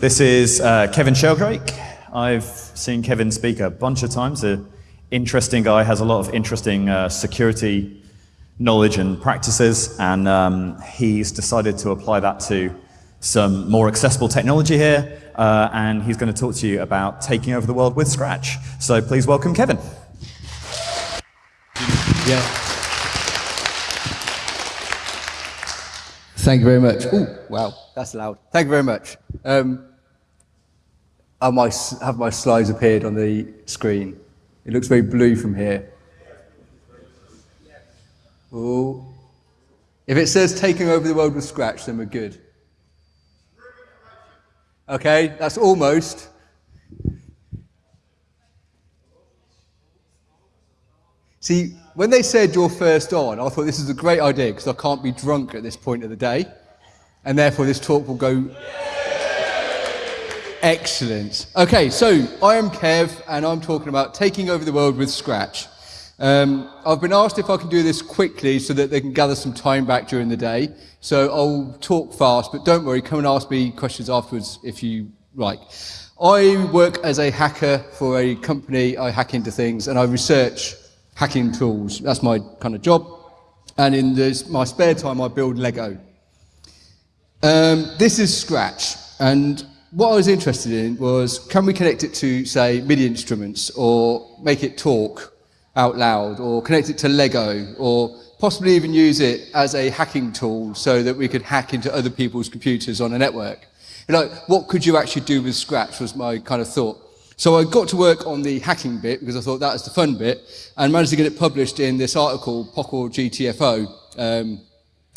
This is uh, Kevin Sheldrake. I've seen Kevin speak a bunch of times. An interesting guy, has a lot of interesting uh, security knowledge and practices, and um, he's decided to apply that to some more accessible technology here, uh, and he's going to talk to you about taking over the world with Scratch. So please welcome Kevin. Yeah. Thank you very much. Oh, wow, that's loud. Thank you very much. Um, have my, have my slides appeared on the screen? It looks very blue from here. Oh. If it says taking over the world with Scratch, then we're good. Okay, that's almost. See, when they said you're first on, I thought this is a great idea because I can't be drunk at this point of the day. And therefore, this talk will go. Excellent. Okay, so I am Kev, and I'm talking about taking over the world with Scratch. Um, I've been asked if I can do this quickly so that they can gather some time back during the day. So I'll talk fast, but don't worry, come and ask me questions afterwards if you like. I work as a hacker for a company. I hack into things and I research hacking tools. That's my kind of job. And in this, my spare time, I build Lego. Um, this is Scratch. And what I was interested in was, can we connect it to, say, MIDI instruments, or make it talk out loud, or connect it to Lego, or possibly even use it as a hacking tool so that we could hack into other people's computers on a network. You know, what could you actually do with Scratch was my kind of thought. So I got to work on the hacking bit because I thought that was the fun bit and managed to get it published in this article, POCL GTFO, um,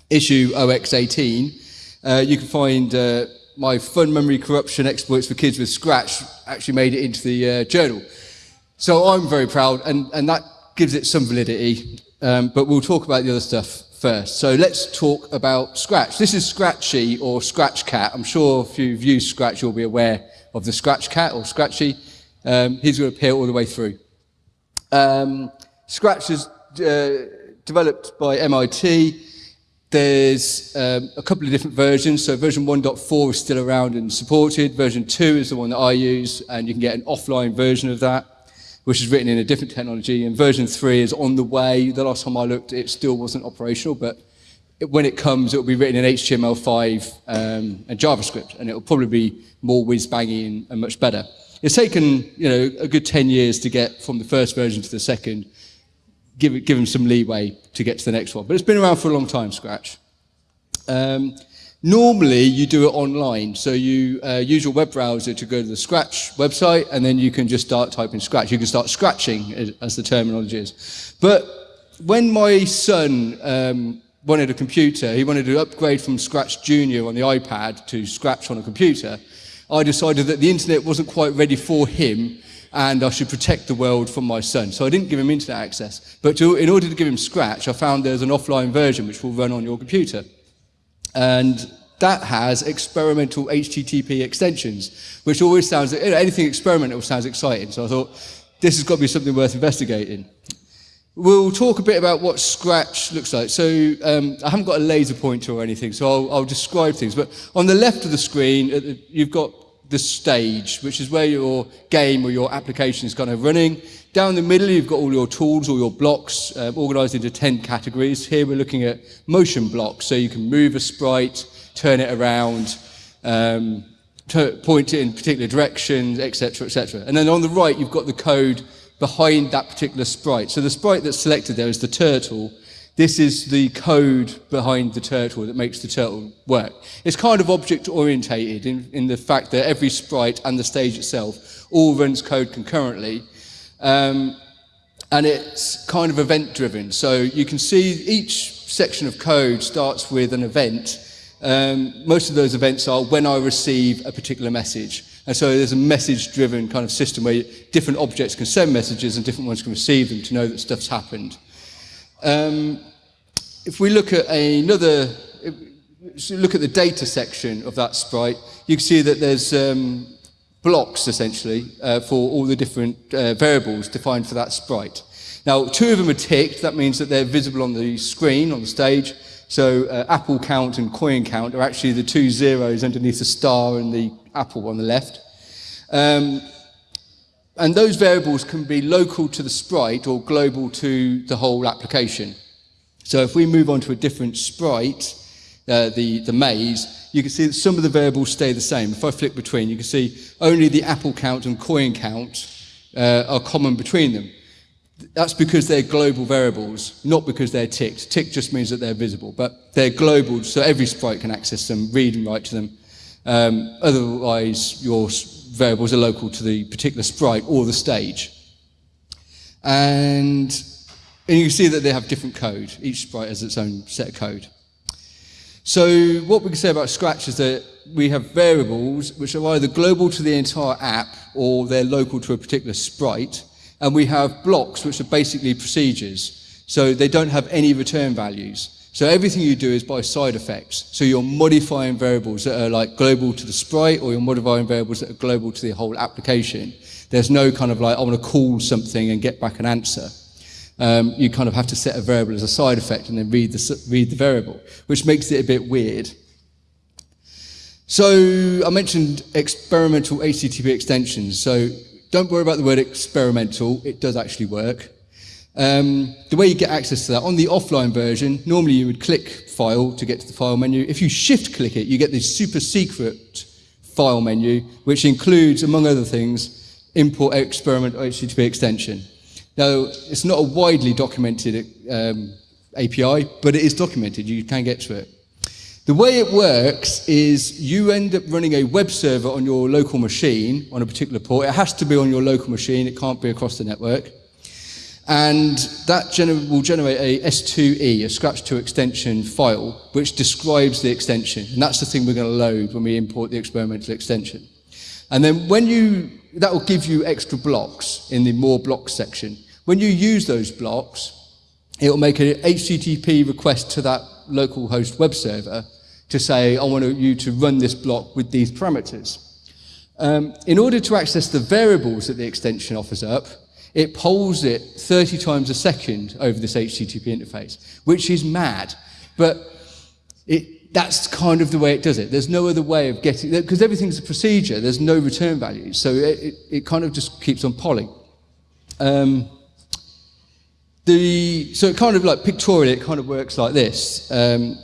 issue OX18. Uh, you can find uh, my fun memory corruption exploits for kids with Scratch actually made it into the uh, journal. So I'm very proud and, and that gives it some validity, um, but we'll talk about the other stuff first. So let's talk about Scratch. This is Scratchy or Scratch Cat. I'm sure if you've used Scratch, you'll be aware of the Scratch Cat or Scratchy. Um, he's going to appear all the way through. Um, Scratch is uh, developed by MIT. There's um, a couple of different versions. So version 1.4 is still around and supported. Version 2 is the one that I use, and you can get an offline version of that, which is written in a different technology. And version 3 is on the way. The last time I looked, it still wasn't operational, but it, when it comes, it will be written in HTML5 um, and JavaScript, and it will probably be more whiz-bangy and, and much better. It's taken you know a good 10 years to get from the first version to the second. Give, give them some leeway to get to the next one. But it's been around for a long time, Scratch. Um, normally, you do it online. So you uh, use your web browser to go to the Scratch website, and then you can just start typing Scratch. You can start scratching, as the terminology is. But when my son um, wanted a computer, he wanted to upgrade from Scratch Junior on the iPad to Scratch on a computer, I decided that the internet wasn't quite ready for him and I should protect the world from my son. So I didn't give him internet access. But to, in order to give him Scratch, I found there's an offline version which will run on your computer. And that has experimental HTTP extensions, which always sounds, you know, anything experimental sounds exciting. So I thought, this has got to be something worth investigating. We'll talk a bit about what Scratch looks like. So um, I haven't got a laser pointer or anything, so I'll, I'll describe things. But on the left of the screen, you've got the stage, which is where your game or your application is kind of running. Down the middle, you've got all your tools, all your blocks, uh, organized into 10 categories. Here we're looking at motion blocks, so you can move a sprite, turn it around, um, point it in particular directions, etc., etc. And then on the right, you've got the code behind that particular sprite. So the sprite that's selected there is the turtle, this is the code behind the turtle that makes the turtle work. It's kind of object orientated in, in the fact that every sprite and the stage itself all runs code concurrently. Um, and it's kind of event driven. So you can see each section of code starts with an event. Um, most of those events are when I receive a particular message. And so there's a message driven kind of system where different objects can send messages and different ones can receive them to know that stuff's happened. Um, if we look at another, look at the data section of that sprite, you can see that there's um, blocks essentially uh, for all the different uh, variables defined for that sprite. Now, two of them are ticked. That means that they're visible on the screen, on the stage. So uh, apple count and coin count are actually the two zeros underneath the star and the apple on the left. Um, and those variables can be local to the sprite or global to the whole application. So if we move on to a different sprite, uh, the, the maze, you can see that some of the variables stay the same. If I flick between, you can see only the apple count and coin count uh, are common between them. That's because they're global variables, not because they're ticked. Tick just means that they're visible, but they're global, so every sprite can access them, read and write to them. Um, otherwise, your variables are local to the particular sprite or the stage. And, and you see that they have different code. Each sprite has its own set of code. So what we can say about Scratch is that we have variables which are either global to the entire app or they're local to a particular sprite. And we have blocks which are basically procedures. So they don't have any return values. So everything you do is by side effects. So you're modifying variables that are like global to the sprite or you're modifying variables that are global to the whole application. There's no kind of like, I want to call something and get back an answer um, you kind of have to set a variable as a side effect and then read the, read the variable, which makes it a bit weird. So I mentioned experimental HTTP extensions. So don't worry about the word experimental. It does actually work. Um, the way you get access to that, on the offline version, normally you would click file to get to the file menu. If you shift click it, you get this super secret file menu, which includes, among other things, import experiment HTTP extension. Now, it's not a widely documented um, API, but it is documented. You can get to it. The way it works is you end up running a web server on your local machine on a particular port. It has to be on your local machine. It can't be across the network. And that gener will generate a S2E, a Scratch2 extension file, which describes the extension. And that's the thing we're going to load when we import the experimental extension. And then when you, that will give you extra blocks in the more blocks section. When you use those blocks, it will make an HTTP request to that local host web server to say, I want you to run this block with these parameters. Um, in order to access the variables that the extension offers up, it polls it 30 times a second over this HTTP interface, which is mad. But it, that's kind of the way it does it. There's no other way of getting, because everything's a procedure, there's no return value. So it, it, it kind of just keeps on polling. Um, the, so it kind of like pictorially, it kind of works like this. Um,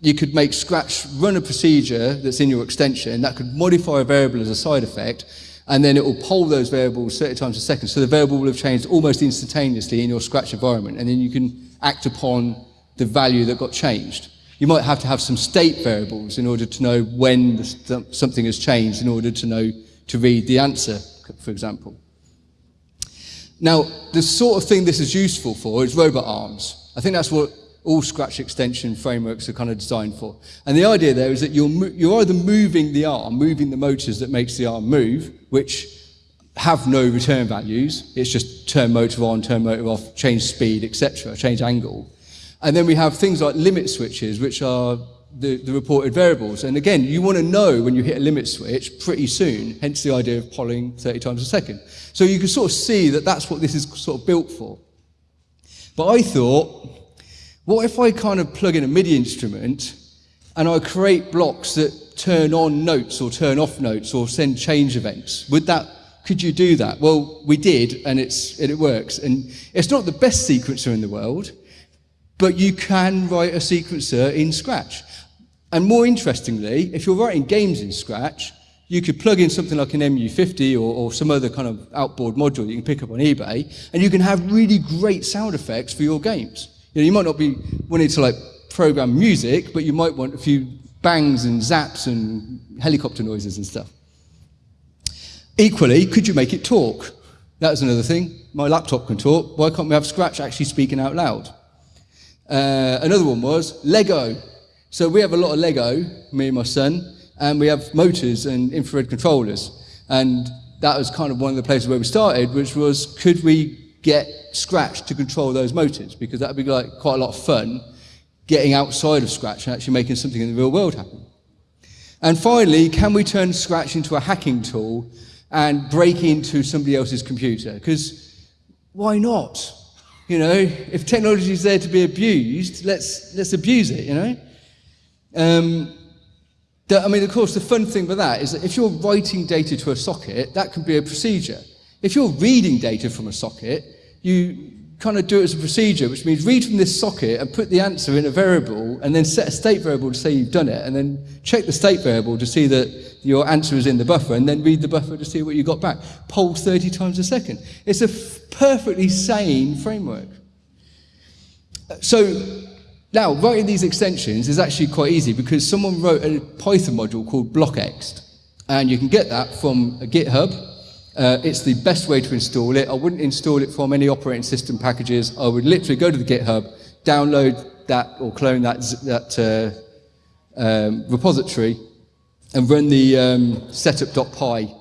you could make Scratch run a procedure that's in your extension that could modify a variable as a side effect, and then it will poll those variables 30 times a second. So the variable will have changed almost instantaneously in your Scratch environment, and then you can act upon the value that got changed. You might have to have some state variables in order to know when something has changed in order to know to read the answer, for example. Now, the sort of thing this is useful for is robot arms. I think that's what all Scratch extension frameworks are kind of designed for. And the idea there is that you're, you're either moving the arm, moving the motors that makes the arm move, which have no return values. It's just turn motor on, turn motor off, change speed, etc., change angle. And then we have things like limit switches, which are the, the reported variables. And again, you want to know when you hit a limit switch pretty soon, hence the idea of polling 30 times a second. So you can sort of see that that's what this is sort of built for. But I thought, what if I kind of plug in a MIDI instrument and I create blocks that turn on notes or turn off notes or send change events? Would that, could you do that? Well, we did, and, it's, and it works. And it's not the best sequencer in the world, but you can write a sequencer in Scratch. And more interestingly, if you're writing games in Scratch, you could plug in something like an MU50 or, or, some other kind of outboard module you can pick up on eBay, and you can have really great sound effects for your games. You, know, you might not be wanting to like program music, but you might want a few bangs and zaps and helicopter noises and stuff. Equally, could you make it talk? That's another thing. My laptop can talk. Why can't we have Scratch actually speaking out loud? Uh, another one was Lego. So we have a lot of Lego, me and my son, and we have motors and infrared controllers. And that was kind of one of the places where we started, which was could we get Scratch to control those motors? Because that would be like quite a lot of fun getting outside of Scratch and actually making something in the real world happen. And finally, can we turn Scratch into a hacking tool and break into somebody else's computer? Because why not? You know, if technology is there to be abused, let's, let's abuse it, you know? Um, the, I mean, of course, the fun thing with that is that if you're writing data to a socket, that can be a procedure. If you're reading data from a socket, you kind of do it as a procedure, which means read from this socket and put the answer in a variable and then set a state variable to say you've done it and then check the state variable to see that your answer is in the buffer and then read the buffer to see what you got back. Poll 30 times a second. It's a perfectly sane framework. So now writing these extensions is actually quite easy because someone wrote a Python module called blockxt and you can get that from a GitHub uh, it's the best way to install it. I wouldn't install it from any operating system packages. I would literally go to the GitHub, download that or clone that, that uh, um, repository, and run the um, setup.py,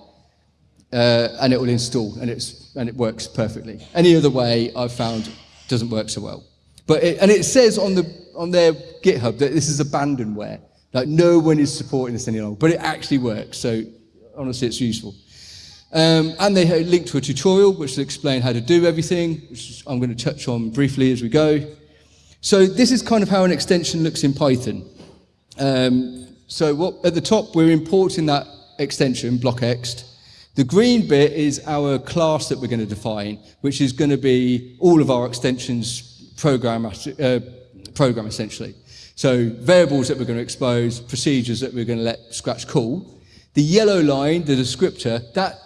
uh, and it will install, and, it's, and it works perfectly. Any other way I've found doesn't work so well. But it, and it says on, the, on their GitHub that this is abandonware. Like no one is supporting this any longer, but it actually works. So honestly, it's useful. Um, and they link to a tutorial which will explain how to do everything, which I'm going to touch on briefly as we go. So this is kind of how an extension looks in Python. Um, so what, at the top, we're importing that extension, blockext. The green bit is our class that we're going to define, which is going to be all of our extensions program, uh, program essentially. So variables that we're going to expose, procedures that we're going to let Scratch call. The yellow line, the descriptor, that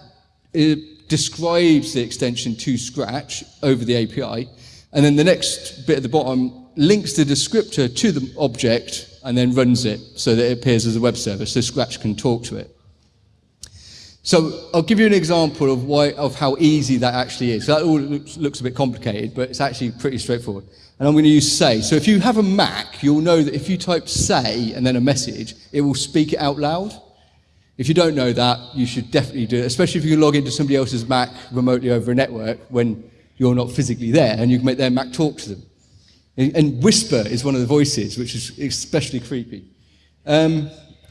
it describes the extension to Scratch over the API, and then the next bit at the bottom links the descriptor to the object and then runs it so that it appears as a web service so Scratch can talk to it. So I'll give you an example of, why, of how easy that actually is. So that all looks, looks a bit complicated, but it's actually pretty straightforward. And I'm going to use say. So if you have a Mac, you'll know that if you type say and then a message, it will speak it out loud. If you don't know that, you should definitely do it, especially if you can log into somebody else's Mac remotely over a network when you're not physically there and you can make their Mac talk to them. And Whisper is one of the voices, which is especially creepy. Um,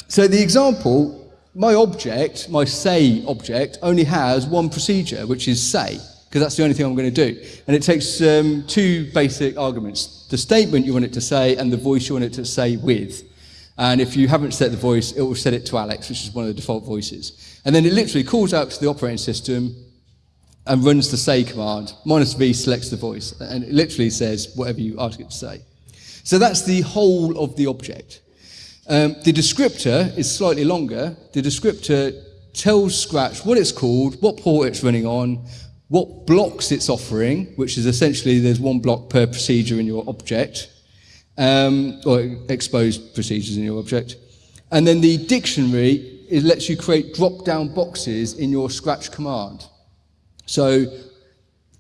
so the example, my object, my say object, only has one procedure, which is say, because that's the only thing I'm going to do. And it takes um, two basic arguments. The statement you want it to say and the voice you want it to say with. And if you haven't set the voice, it will set it to Alex, which is one of the default voices. And then it literally calls out to the operating system and runs the say command. Minus V selects the voice. And it literally says whatever you ask it to say. So that's the whole of the object. Um, the descriptor is slightly longer. The descriptor tells Scratch what it's called, what port it's running on, what blocks it's offering, which is essentially there's one block per procedure in your object, um, or exposed procedures in your object. And then the dictionary, it lets you create drop-down boxes in your Scratch command. So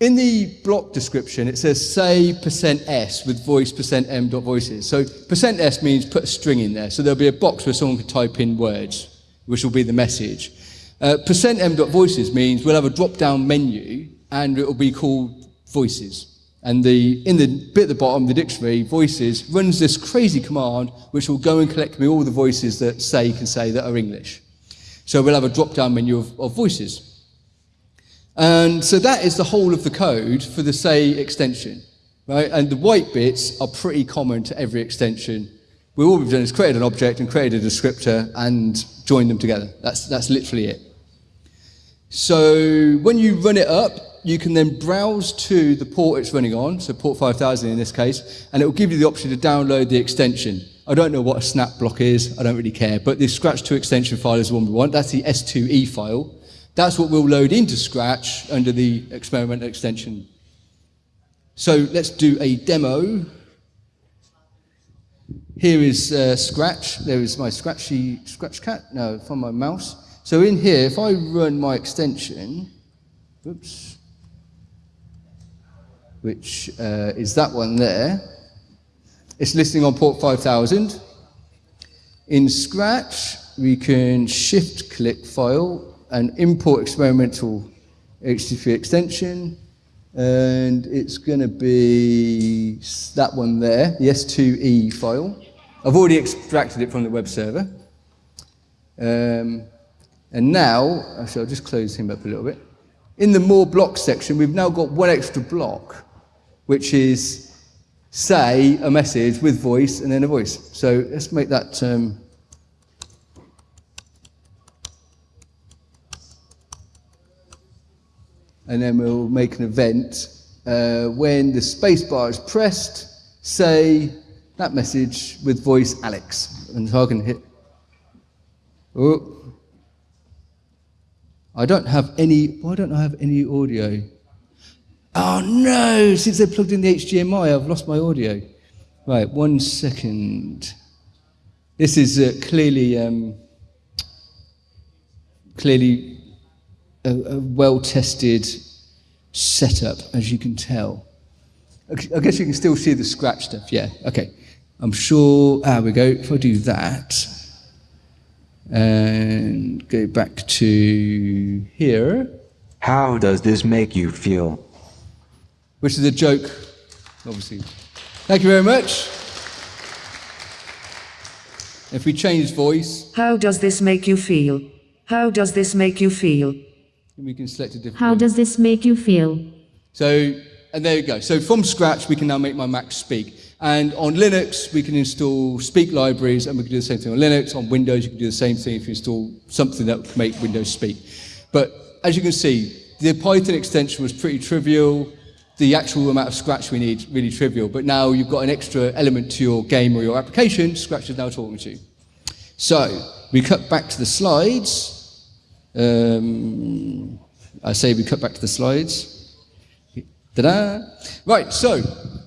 in the block description, it says say percent %s with voice percent %m voices. So percent %s means put a string in there. So there'll be a box where someone can type in words, which will be the message. Uh, percent %m voices means we'll have a drop-down menu and it will be called voices. And the, in the bit at the bottom, the dictionary, voices, runs this crazy command which will go and collect me all the voices that say can say that are English. So we'll have a drop-down menu of, of voices. And so that is the whole of the code for the say extension. Right? And the white bits are pretty common to every extension. We all we've done is created an object and created a descriptor and joined them together. That's, that's literally it. So when you run it up, you can then browse to the port it's running on, so port 5000 in this case, and it will give you the option to download the extension. I don't know what a snap block is, I don't really care, but the Scratch2 extension file is the one we want. That's the S2E file. That's what we'll load into Scratch under the experimental extension. So let's do a demo. Here is uh, Scratch. There is my Scratchy Scratch cat. No, from my mouse. So in here, if I run my extension, oops, which uh, is that one there. It's listening on port 5000. In Scratch, we can shift click file and import experimental HTTP extension. And it's going to be that one there, the S2E file. I've already extracted it from the web server. Um, and now, actually, I'll just close him up a little bit. In the more blocks section, we've now got one extra block which is say a message with voice and then a voice. So let's make that. Um, and then we'll make an event. Uh, when the spacebar is pressed, say that message with voice Alex. And so I can hit. Oh. I don't have any. Why don't I have any audio? Oh no! Since they plugged in the HDMI, I've lost my audio. Right, one second. This is uh, clearly um, clearly a, a well-tested setup, as you can tell. I guess you can still see the scratch stuff. Yeah. Okay. I'm sure. Ah, we go. If I do that and go back to here. How does this make you feel? Which is a joke, obviously. Thank you very much. If we change voice, How does this make you feel? How does this make you feel? we can select a different How one. does this make you feel? So, and there you go. So from scratch, we can now make my Mac speak. And on Linux, we can install speak libraries, and we can do the same thing on Linux. On Windows, you can do the same thing if you install something that would make Windows speak. But as you can see, the Python extension was pretty trivial. The actual amount of scratch we need really trivial. But now you've got an extra element to your game or your application. Scratch is now talking to you. So we cut back to the slides. Um, I say we cut back to the slides. Ta-da! Right, so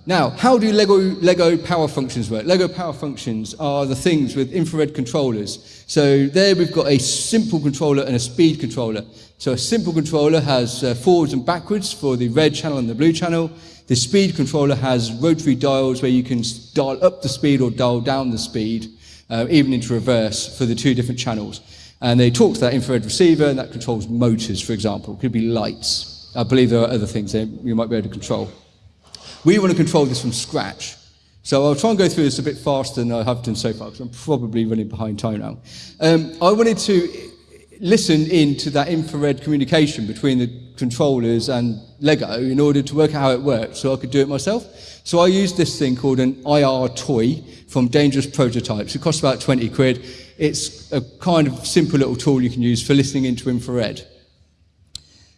now, how do Lego, Lego power functions work? Lego power functions are the things with infrared controllers. So there we've got a simple controller and a speed controller. So a simple controller has uh, forwards and backwards for the red channel and the blue channel. The speed controller has rotary dials where you can dial up the speed or dial down the speed, uh, even into reverse for the two different channels. And they talk to that infrared receiver, and that controls motors, for example. It could be lights. I believe there are other things that you might be able to control. We want to control this from scratch. So I'll try and go through this a bit faster than I have done so far, because I'm probably running behind time now. Um, I wanted to listen in to that infrared communication between the controllers and Lego in order to work out how it works, so I could do it myself. So I used this thing called an IR toy from Dangerous Prototypes. It costs about 20 quid. It's a kind of simple little tool you can use for listening into infrared.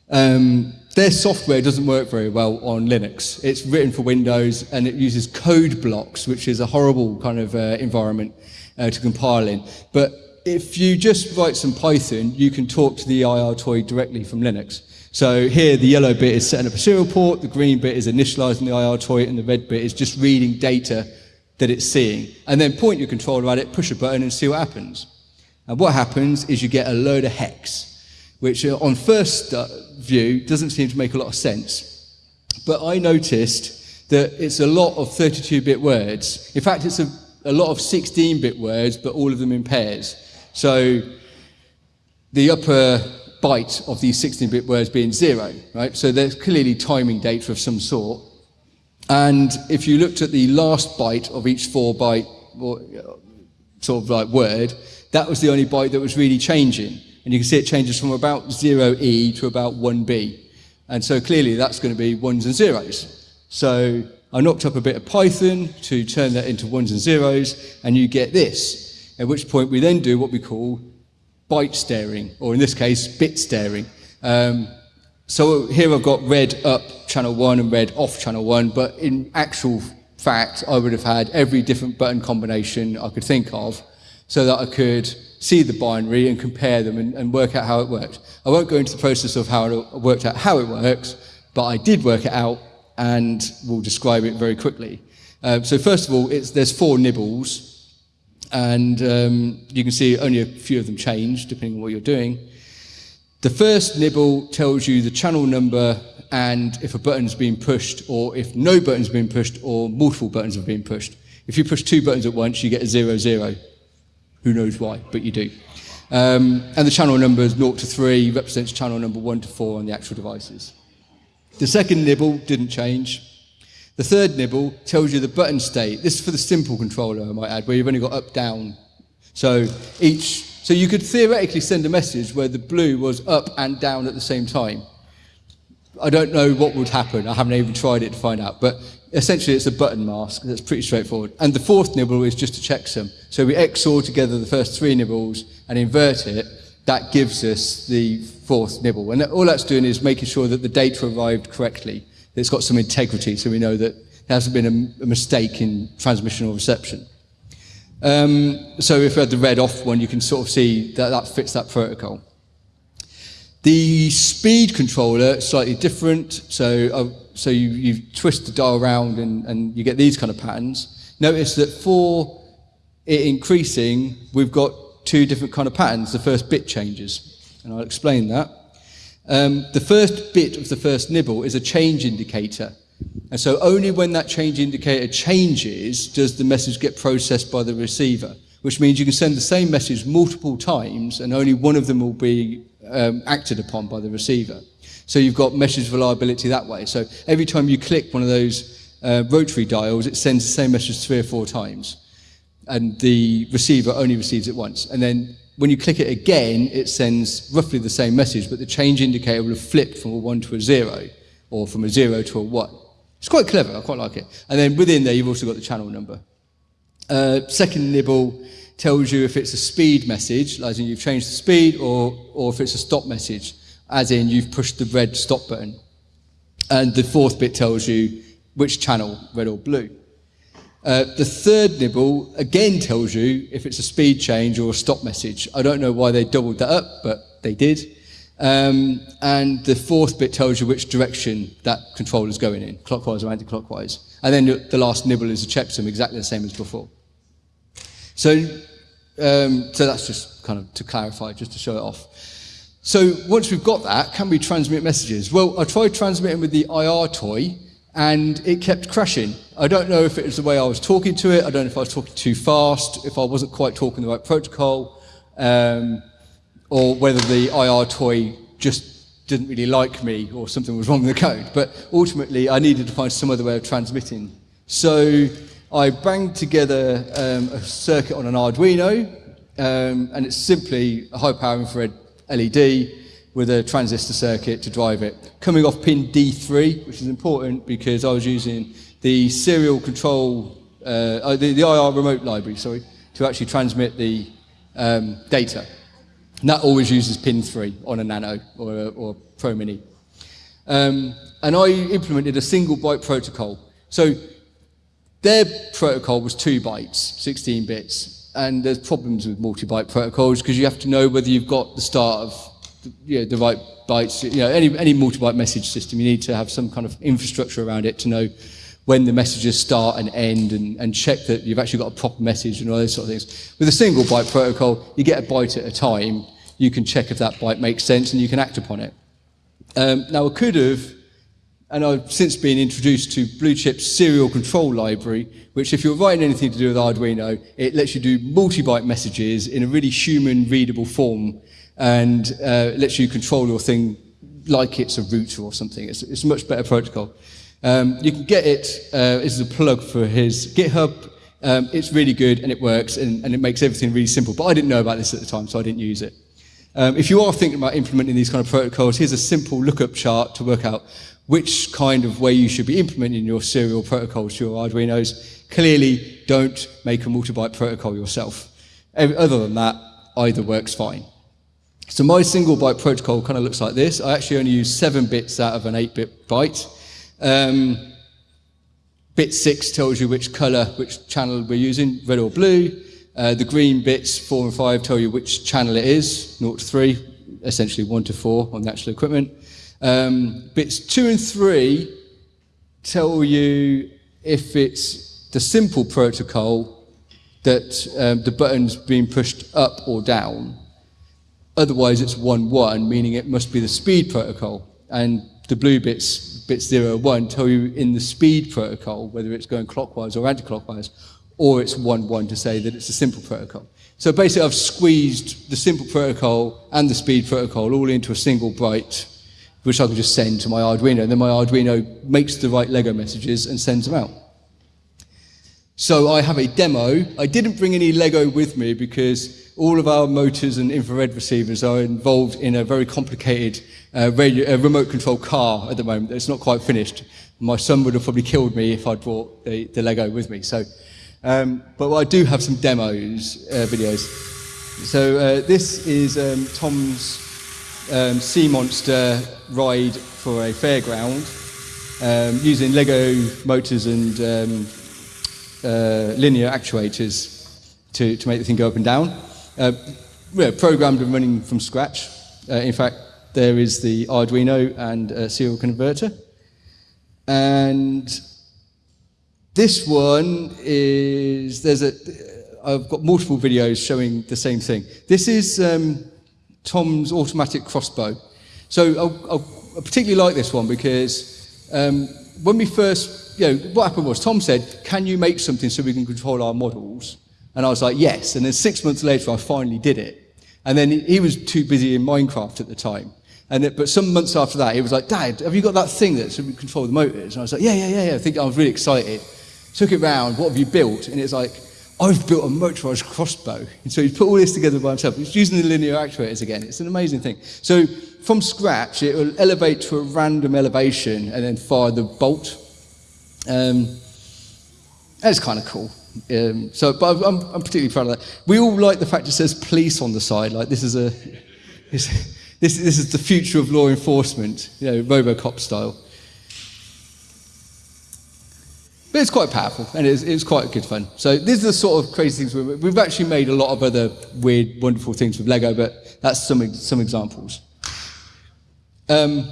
Um, their software doesn't work very well on Linux. It's written for Windows and it uses code blocks, which is a horrible kind of uh, environment uh, to compile in. But if you just write some Python, you can talk to the IR toy directly from Linux. So here, the yellow bit is setting up a serial port, the green bit is initializing the IR toy, and the red bit is just reading data that it's seeing. And then point your controller at it, push a button, and see what happens. And what happens is you get a load of hex, which uh, on first uh, view doesn't seem to make a lot of sense. But I noticed that it's a lot of 32-bit words. In fact, it's a, a lot of 16-bit words, but all of them in pairs. So the upper byte of these 16-bit words being zero, right? So there's clearly timing data of some sort. And if you looked at the last byte of each four byte uh, sort of like word, that was the only byte that was really changing. And you can see it changes from about 0e to about 1b. And so clearly that's going to be ones and zeros. So I knocked up a bit of Python to turn that into ones and zeros, and you get this. At which point we then do what we call byte staring, or in this case, bit staring. Um, so here I've got red up channel one and red off channel one, but in actual fact, I would have had every different button combination I could think of so that I could see the binary and compare them and, and work out how it worked. I won't go into the process of how it worked out how it works, but I did work it out and we'll describe it very quickly. Uh, so first of all, there's four nibbles, and um, you can see only a few of them change depending on what you're doing. The first nibble tells you the channel number and if a button's been pushed or if no button's been pushed or multiple buttons have been pushed. If you push two buttons at once, you get a zero, zero. Who knows why, but you do. Um, and the channel number is 0 to 3, represents channel number 1 to 4 on the actual devices. The second nibble didn't change. The third nibble tells you the button state. This is for the simple controller, I might add, where you've only got up, down. So each, so you could theoretically send a message where the blue was up and down at the same time. I don't know what would happen. I haven't even tried it to find out. But essentially, it's a button mask. That's pretty straightforward. And the fourth nibble is just a checksum. So we XOR together the first three nibbles and invert it. That gives us the fourth nibble. And all that's doing is making sure that the data arrived correctly. It's got some integrity, so we know that there hasn't been a, a mistake in transmission or reception. Um, so if we had the red off one, you can sort of see that that fits that protocol. The speed controller is slightly different. So, uh, so you, you twist the dial around and, and you get these kind of patterns. Notice that for it increasing, we've got two different kind of patterns. The first bit changes, and I'll explain that. Um, the first bit of the first nibble is a change indicator. And so only when that change indicator changes does the message get processed by the receiver, which means you can send the same message multiple times and only one of them will be um, acted upon by the receiver. So you've got message reliability that way. So every time you click one of those uh, rotary dials, it sends the same message three or four times. And the receiver only receives it once. And then when you click it again, it sends roughly the same message, but the change indicator will have flipped from a 1 to a 0, or from a 0 to a 1. It's quite clever, I quite like it. And then within there, you've also got the channel number. Uh, second nibble tells you if it's a speed message, in you've changed the speed, or, or if it's a stop message, as in you've pushed the red stop button. And the fourth bit tells you which channel, red or blue. Uh, the third nibble again tells you if it's a speed change or a stop message. I don't know why they doubled that up, but they did. Um, and the fourth bit tells you which direction that controller is going in, clockwise or anti-clockwise. And then the last nibble is a checksum, exactly the same as before. So, um, so that's just kind of to clarify, just to show it off. So once we've got that, can we transmit messages? Well, I tried transmitting with the IR toy, and it kept crashing. I don't know if it was the way I was talking to it, I don't know if I was talking too fast, if I wasn't quite talking the right protocol, um, or whether the IR toy just didn't really like me or something was wrong with the code. But ultimately, I needed to find some other way of transmitting. So I banged together um, a circuit on an Arduino, um, and it's simply a high power infrared LED with a transistor circuit to drive it. Coming off pin D3, which is important because I was using the serial control, uh, uh the, the, IR remote library, sorry, to actually transmit the um, data. And that always uses pin 3 on a Nano or a, or a Pro Mini. Um, and I implemented a single byte protocol. So their protocol was two bytes, 16 bits, and there's problems with multi-byte protocols because you have to know whether you've got the start of the, you know, the right bytes. You know, any, any multi-byte message system, you need to have some kind of infrastructure around it to know when the messages start and end and, and check that you've actually got a proper message and all those sort of things. With a single byte protocol, you get a byte at a time. You can check if that byte makes sense and you can act upon it. Um, now, I could have and I've since been introduced to Blue Chip's serial control library, which if you're writing anything to do with Arduino, it lets you do multi-byte messages in a really human readable form and uh, lets you control your thing like it's a router or something. It's, it's a much better protocol. Um, you can get it, uh, this is a plug for his GitHub. Um, it's really good and it works and, and it makes everything really simple. But I didn't know about this at the time, so I didn't use it. Um, if you are thinking about implementing these kind of protocols, here's a simple lookup chart to work out which kind of way you should be implementing your serial protocols to your Arduinos. Clearly, don't make a multi-byte protocol yourself. Other than that, either works fine. So my single byte protocol kind of looks like this. I actually only use seven bits out of an eight bit byte. Um, bit six tells you which color, which channel we're using, red or blue. Uh, the green bits, four and five, tell you which channel it is, 0 to 3, essentially 1 to 4 on the actual equipment. Um, bits two and three tell you if it's the simple protocol that um, the button's being pushed up or down. Otherwise, it's 1-1, meaning it must be the speed protocol. And the blue bits, bits 0, 1, tell you in the speed protocol whether it's going clockwise or anti-clockwise, or it's 1-1 to say that it's a simple protocol. So basically, I've squeezed the simple protocol and the speed protocol all into a single byte which I can just send to my Arduino. And then my Arduino makes the right Lego messages and sends them out. So I have a demo. I didn't bring any Lego with me because all of our motors and infrared receivers are involved in a very complicated uh, radio, uh, remote control car at the moment. It's not quite finished. My son would have probably killed me if I'd brought the, the Lego with me. So, um, but I do have some demos, uh, videos. So uh, this is um, Tom's um, Sea Monster ride for a fairground um, using Lego motors and um, uh, linear actuators to, to make the thing go up and down. Uh, yeah, programmed and running from scratch. Uh, in fact, there is the Arduino and serial converter. And this one is, there's a, I've got multiple videos showing the same thing. This is um, Tom's automatic crossbow. So I, I particularly like this one because um, when we first, you know, what happened was Tom said, can you make something so we can control our models? And I was like, yes. And then six months later, I finally did it. And then he was too busy in Minecraft at the time. And it, but some months after that, he was like, Dad, have you got that thing that we control the motors? And I was like, yeah, yeah, yeah, yeah. I think I was really excited. Took it round, what have you built? And it's like, I've built a motorized crossbow. And so he's put all this together by himself. He's using the linear actuators again. It's an amazing thing. So from scratch, it will elevate to a random elevation and then fire the bolt. Um, that's kind of cool. Um, so, but I'm, I'm, particularly proud of that. We all like the fact it says police on the side. Like this is a, this, this, this is the future of law enforcement, you know, RoboCop style. But it's quite powerful and it's, it's quite good fun. So these are the sort of crazy things. We've, we've actually made a lot of other weird, wonderful things with Lego, but that's some, some examples. Um,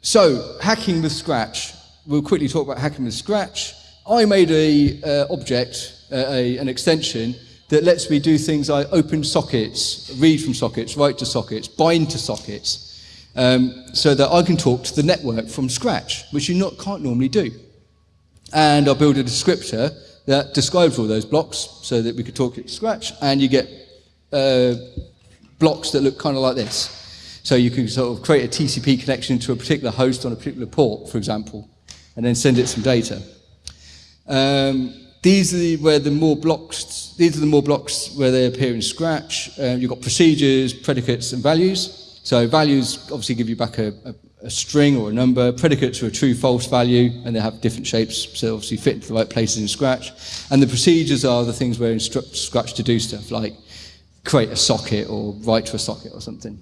so hacking with Scratch. We'll quickly talk about hacking with Scratch. I made a uh, object, uh, a, an extension that lets me do things like open sockets, read from sockets, write to sockets, bind to sockets, um, so that I can talk to the network from scratch, which you not, can't normally do. And I built a descriptor that describes all those blocks so that we could talk it to scratch, and you get uh, blocks that look kind of like this. So you can sort of create a TCP connection to a particular host on a particular port, for example, and then send it some data. Um, these are the, where the more blocks, these are the more blocks where they appear in Scratch. Uh, you've got procedures, predicates, and values. So values obviously give you back a, a, a string or a number. Predicates are a true, false value, and they have different shapes, so obviously fit into the right places in Scratch. And the procedures are the things where instruct Scratch to do stuff, like create a socket or write to a socket or something.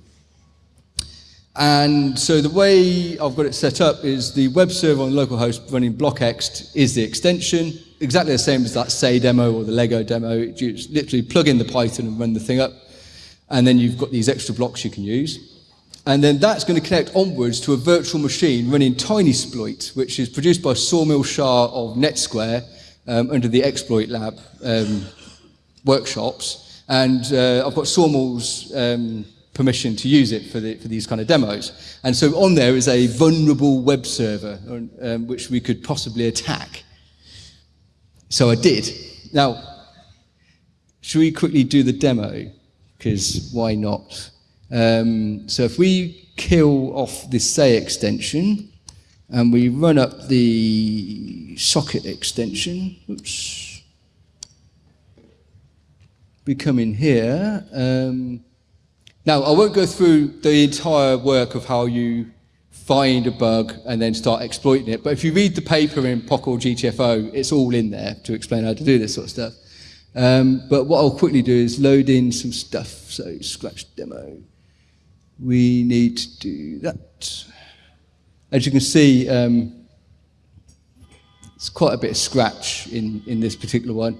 And so the way I've got it set up is the web server on localhost running blockxt is the extension, exactly the same as that say demo or the Lego demo. You just literally plug in the Python and run the thing up. And then you've got these extra blocks you can use. And then that's going to connect onwards to a virtual machine running Tinysploit, which is produced by Sawmill Shah of NetSquare um, under the Exploit Lab um, workshops. And uh, I've got Sawmill's um, permission to use it for, the, for these kind of demos. And so on there is a vulnerable web server um, which we could possibly attack. So I did. Now, should we quickly do the demo? Because why not? Um, so if we kill off this say extension and we run up the socket extension, oops, we come in here. Um, now, I won't go through the entire work of how you find a bug and then start exploiting it. But if you read the paper in POC or GTFO, it's all in there to explain how to do this sort of stuff. Um, but what I'll quickly do is load in some stuff. So scratch demo. We need to do that. As you can see, um, it's quite a bit of scratch in, in this particular one.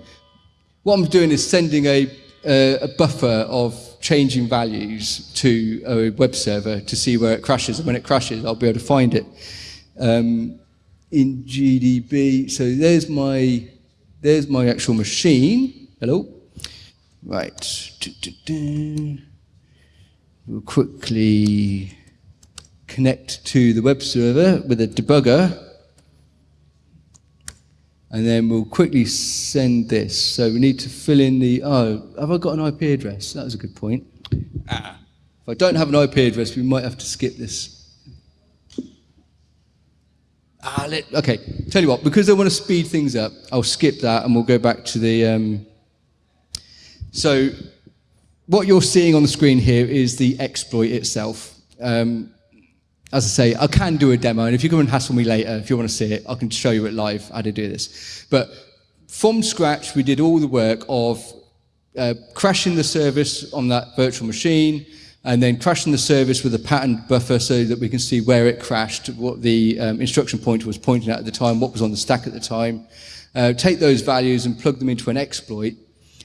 What I'm doing is sending a, uh, a buffer of changing values to a web server to see where it crashes. And when it crashes, I'll be able to find it. Um, in GDB, so there's my, there's my actual machine. Hello? Right. We'll quickly connect to the web server with a debugger. And then we'll quickly send this. So we need to fill in the, oh, have I got an IP address? That was a good point. Ah. If I don't have an IP address, we might have to skip this. Ah, let, okay, tell you what, because I want to speed things up, I'll skip that and we'll go back to the, um, so what you're seeing on the screen here is the exploit itself. Um, as I say, I can do a demo, and if you come and hassle me later, if you want to see it, I can show you it live how to do this. But from scratch, we did all the work of uh, crashing the service on that virtual machine, and then crashing the service with a patterned buffer so that we can see where it crashed, what the um, instruction pointer was pointing at at the time, what was on the stack at the time. Uh, take those values and plug them into an exploit,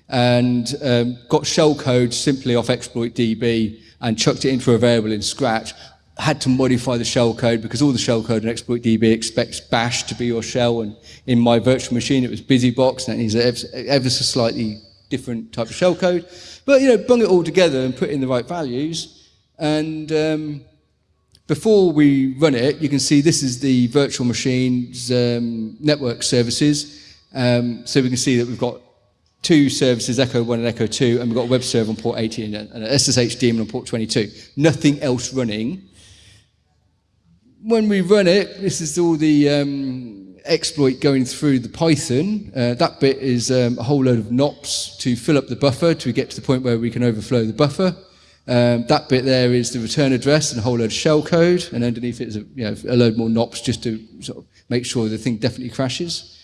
and um, got shell code simply off exploit DB and chucked it into a variable in Scratch. Had to modify the shell code because all the shell code in exploit DB expects bash to be your shell, and in my virtual machine it was busybox, and it needs ever, so slightly different type of shell code. But, you know, bung it all together and put in the right values. And um, before we run it, you can see this is the virtual machine's um, network services. Um, so we can see that we've got two services, Echo 1 and Echo 2, and we've got a web server on port 18 and an SSH daemon on port 22. Nothing else running. When we run it, this is all the um, exploit going through the Python. Uh, that bit is um, a whole load of NOPs to fill up the buffer to get to the point where we can overflow the buffer. Um, that bit there is the return address and a whole load of shell code, and underneath it is a, you know, a load more NOPs just to sort of make sure the thing definitely crashes.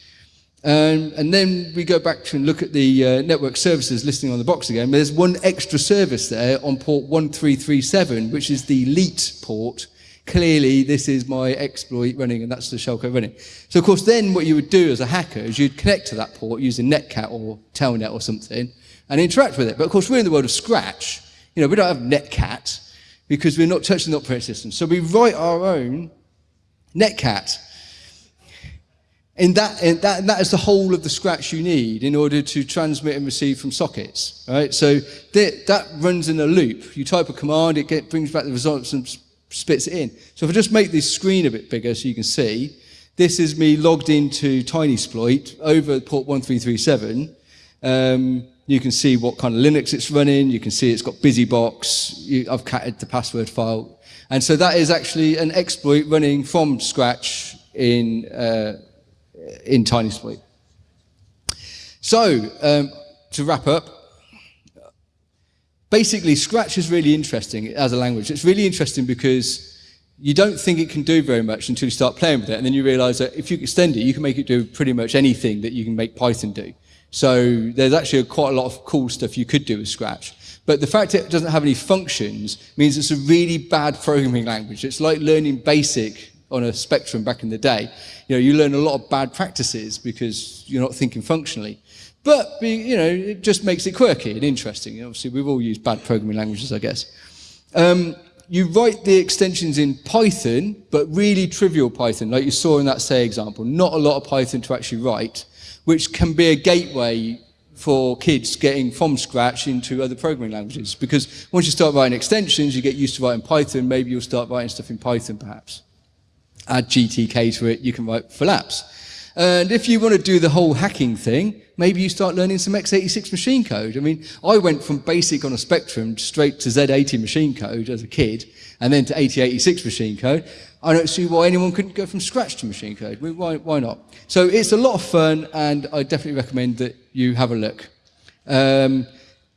Um, and then we go back and look at the uh, network services listing on the box again. There's one extra service there on port 1337, which is the LEET port, clearly this is my exploit running and that's the shellcode running. So of course then what you would do as a hacker is you'd connect to that port using Netcat or Telnet or something and interact with it. But of course we're in the world of Scratch. You know, we don't have Netcat because we're not touching the operating system. So we write our own Netcat. And that, and that, and that is the whole of the scratch you need in order to transmit and receive from sockets. Right? So that, that runs in a loop. You type a command, it get, brings back the results and spits it in. So if I just make this screen a bit bigger so you can see, this is me logged into Tinysploit over port 1337. Um, you can see what kind of Linux it's running. You can see it's got BusyBox. You, I've catted the password file. And so that is actually an exploit running from scratch in, uh, in Tinysploit. So, um, to wrap up, basically, Scratch is really interesting as a language. It's really interesting because you don't think it can do very much until you start playing with it, and then you realize that if you extend it, you can make it do pretty much anything that you can make Python do. So there's actually quite a lot of cool stuff you could do with Scratch. But the fact it doesn't have any functions means it's a really bad programming language. It's like learning BASIC on a spectrum back in the day. You know, you learn a lot of bad practices because you're not thinking functionally. But, you know, it just makes it quirky and interesting. Obviously, we've all used bad programming languages, I guess. Um, you write the extensions in Python, but really trivial Python, like you saw in that say example. Not a lot of Python to actually write, which can be a gateway for kids getting from scratch into other programming languages. Because once you start writing extensions, you get used to writing Python, maybe you'll start writing stuff in Python perhaps. Add GTK to it, you can write for apps. And if you want to do the whole hacking thing, maybe you start learning some x86 machine code. I mean, I went from basic on a spectrum straight to Z80 machine code as a kid, and then to 8086 machine code. I don't see why anyone couldn't go from scratch to machine code. Why, why not? So it's a lot of fun, and I definitely recommend that you have a look. Um,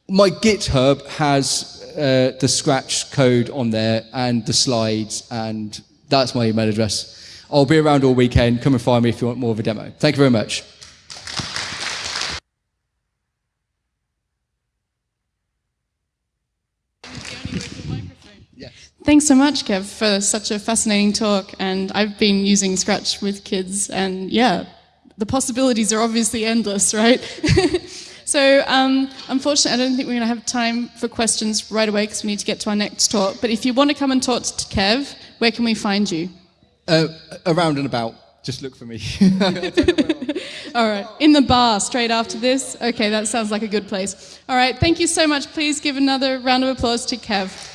my GitHub has uh, the scratch code on there and the slides, and that's my email address. I'll be around all weekend. Come and find me if you want more of a demo. Thank you very much. Thanks so much, Kev, for such a fascinating talk. And I've been using Scratch with kids, and yeah, the possibilities are obviously endless, right? so, um, unfortunately, I don't think we're going to have time for questions right away because we need to get to our next talk. But if you want to come and talk to Kev, where can we find you? Uh, around and about. Just look for me. All right. In the bar straight after this? Okay, that sounds like a good place. All right. Thank you so much. Please give another round of applause to Kev.